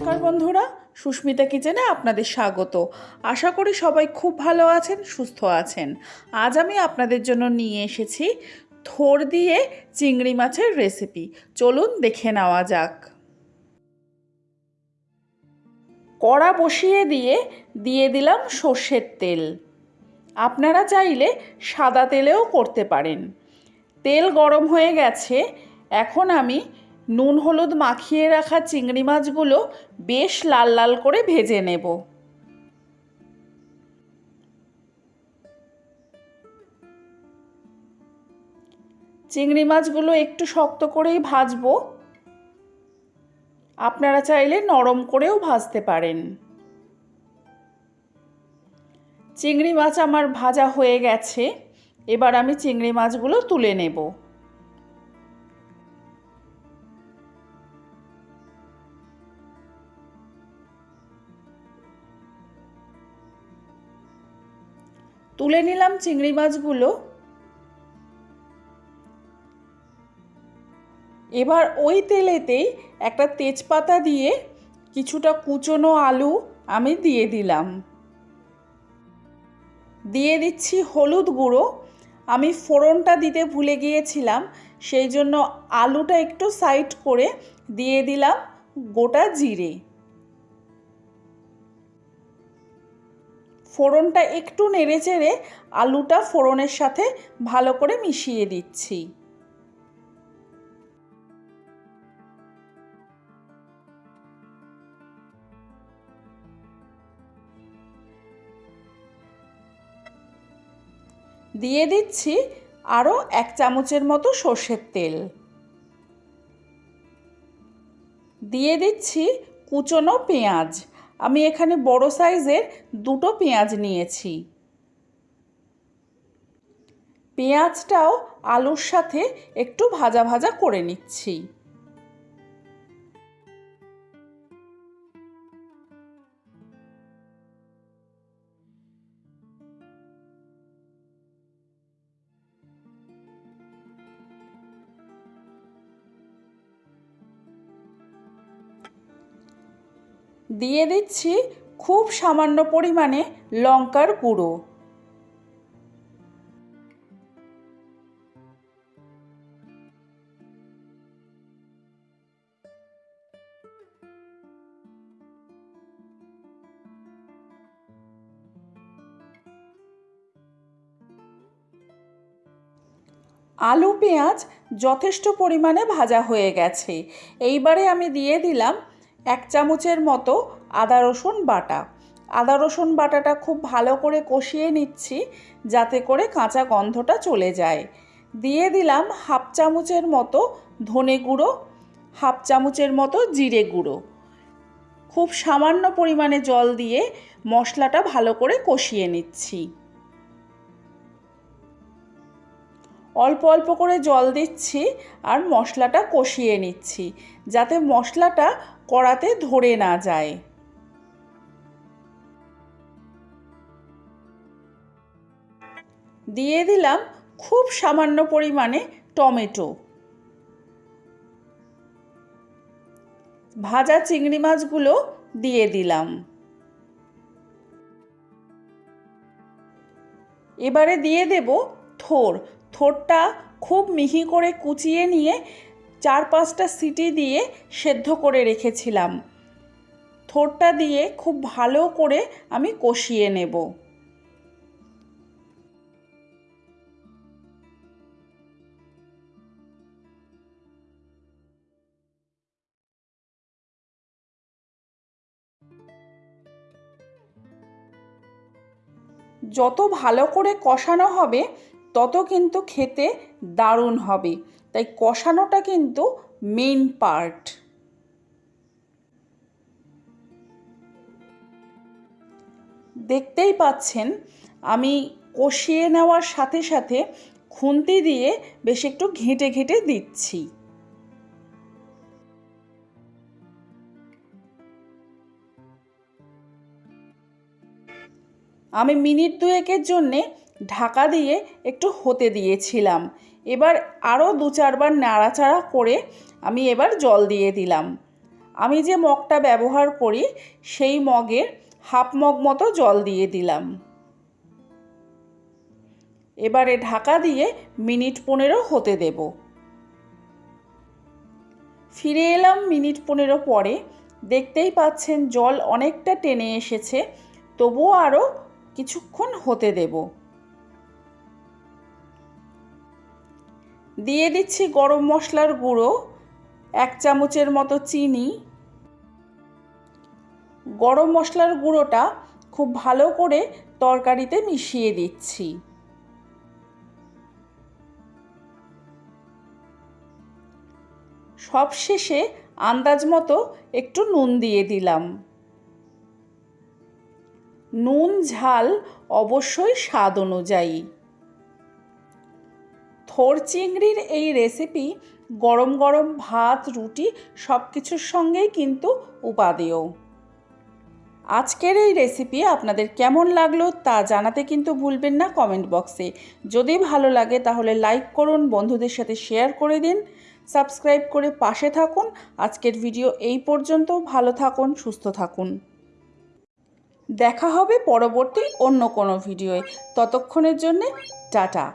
নমস্কার বন্ধুরা, সুস্মিতা কিচেনে আপনাদের স্বাগত। আশা করি সবাই খুব ভালো আছেন, সুস্থ আছেন। আজ আমি আপনাদের জন্য নিয়ে এসেছি থোর দিয়ে চিংড়ি মাছের রেসিপি চলুন দেখে নেওয়া যাক। কড়া বসিয়ে দিয়ে দিয়ে দিলাম সর্ষের তেল। আপনারা চাইলে সাদা তেলেও করতে পারেন। তেল গরম হয়ে গেছে, এখন আমি নুন হলুদ মাখিয়ে রাখা চিংড়ি মাছগুলো বেশ লাল লাল করে ভেজে নেব। চিংড়ি মাছগুলো একটু শক্ত করেই ভাজবো। আপনারা চাইলে নরম করেও ভাজতে পারেন। চিংড়ি মাছ আমার ভাজা হয়ে গেছে। এবার আমি চিংড়ি মাছগুলো তুলে নেব। তুলে নিলাম চিংড়ি মাছগুলো। এবার ওই তেলেতেই একটা তেজপাতা দিয়ে কিছুটা কুচনো আলু আমি দিয়ে দিলাম। দিয়ে দিচ্ছি হলুদ গুঁড়ো। আমি ফোড়নটা দিতে ভুলে গিয়েছিলাম, সেই জন্য আলুটা একটু সাইড করে দিয়ে দিলাম গোটা জিরে। ফোড়নটা একটু নেড়ে চেড়ে আলুটা ফোড়নের সাথে ভালো করে মিশিয়ে দিচ্ছি। দিয়ে দিচ্ছি আরও এক চামচের মতো সর্ষের তেল। দিয়ে দিচ্ছি কুচনো পেঁয়াজ। আমি এখানে বড় সাইজের দুটো পেঁয়াজ নিয়েছি। পেঁয়াজটাও আলুর সাথে একটু ভাজা ভাজা করে নিচ্ছি। দিয়ে দিচ্ছি খুব সামান্য পরিমাণে লঙ্কার গুঁড়ো। আলু পেঁয়াজ যথেষ্ট পরিমাণে ভাজা হয়ে গেছে। এইবারে আমি দিয়ে দিলাম এক চামচের মতো আদা রসুন বাটা। আদা রসুন বাটাটা খুব ভালো করে কষিয়ে নিচ্ছি যাতে করে কাঁচা গন্ধটা চলে যায়। দিয়ে দিলাম হাফ চামচের মতো ধনে গুঁড়ো, হাফ চামচের মতো জিরে গুঁড়ো। খুব সামান্য পরিমাণে জল দিয়ে মশলাটা ভালো করে কষিয়ে নিচ্ছি। অল্প অল্প করে জল দিচ্ছি আর মশলাটা কষিয়ে নিচ্ছি। যাতে মশলাটা কড়াতে ধরে না যায়। দিয়ে দিলাম খুব সামান্য পরিমাণে টমেটো। ভাজা চিংড়ি মাছগুলো দিয়ে দিলাম। এবারে দিয়ে দেব থোর। থোরটা খুব মিহি করে কুচিয়ে নিয়ে চার পাঁচটা সিটি দিয়ে সেদ্ধ করে রেখেছিলাম। থোরটা দিয়ে খুব ভালো করে আমি কষিয়ে নেব। যত ভালো করে কষানো হবে তত কিন্তু খেতে দারুণ হবে। তাই কষানোটা কিন্তু মেন পার্ট দেখতেই পাচ্ছেন, আমি কষিয়ে নেওয়ার সাথে সাথে খুন্তি দিয়ে বেশ একটু ঘেঁটে ঘেঁটে দিচ্ছি। আমি মিনিট দুয়েকের জন্যে ঢাকা দিয়ে একটু হতে দিয়েছিলাম। এবার আরও দু চারবার নাড়াচাড়া করে আমি এবার জল দিয়ে দিলাম। আমি যে মগটা ব্যবহার করি, সেই মগের হাফ মগ মতো জল দিয়ে দিলাম। এবারে ঢাকা দিয়ে মিনিট পনেরো হতে দেব। ফিরে এলাম মিনিট পনেরো পরে। দেখতেই পাচ্ছেন জল অনেকটা টেনে এসেছে, তবুও আরও কিছুক্ষণ হতে দেব। দিয়ে দিচ্ছি গরম মশলার গুঁড়ো, এক চামচের মতো চিনি। গরম মশলার গুঁড়োটা খুব ভালো করে তরকারিতে মিশিয়ে দিচ্ছি। সবশেষে আন্দাজ মতো একটু নুন দিয়ে দিলাম। নুন, ঝাল অবশ্যই স্বাদ অনুযায়ী। থোর চিংড়ির এই রেসিপি গরম গরম ভাত, রুটি সব কিছুর সঙ্গেই কিন্তু উপাদেয়। আজকের এই রেসিপি আপনাদের কেমন লাগল তা জানাতে কিন্তু ভুলবেন না কমেন্ট বক্সে যদি ভালো লাগে তাহলে লাইক করুন, বন্ধুদের সাথে শেয়ার করে দিন সাবস্ক্রাইব করে পাশে থাকুন। আজকের ভিডিও এই পর্যন্ত ভালো থাকুন, সুস্থ থাকুন। দেখা হবে পরবর্তী অন্য কোনো ভিডিওয়ে ততক্ষণের জন্যে টাটা।